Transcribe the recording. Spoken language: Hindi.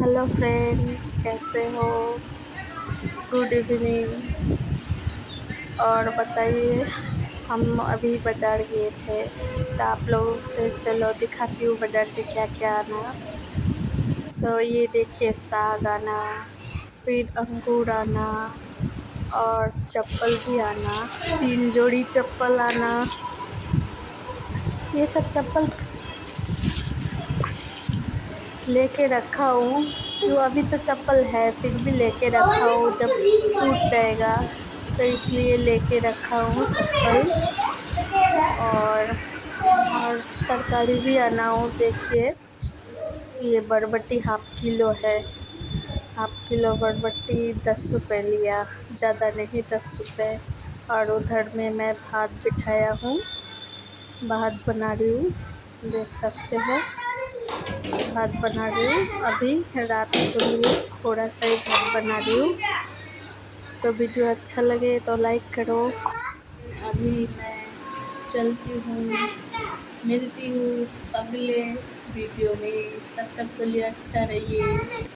हेलो फ्रेंड, कैसे हो? गुड इवनिंग और बताइए, हम अभी बाज़ार गए थे तो आप लोगों से चलो दिखाती हूँ बाज़ार से क्या क्या आना। तो ये देखिए साग आना, फिर अंगूर आना, और चप्पल भी आना, तीन जोड़ी चप्पल आना। ये सब चप्पल लेके रखा हूँ क्यों अभी तो चप्पल है, फिर भी लेके रखा हूँ, जब टूट जाएगा तो इसलिए लेके रखा हूँ चप्पल। और और तरकारी भी आना हो, देखिए। ये बरबट्टी हाफ़ किलो है। हाफ़ किलो बरबट्टी दस रुपये लिया, ज़्यादा नहीं, दस रुपये और उधर में मैं भात बिठाया हूँ, भात बना रही हूँ, देख सकते हैं। भात बना रही हूँ। अभी रात को लिए थोड़ा सा ही भात बना रही हूँ। तो वीडियो अच्छा लगे तो लाइक करो। अभी मैं चलती हूँ, मिलती हूँ अगले वीडियो में। तब तक के लिए अच्छा रहिए।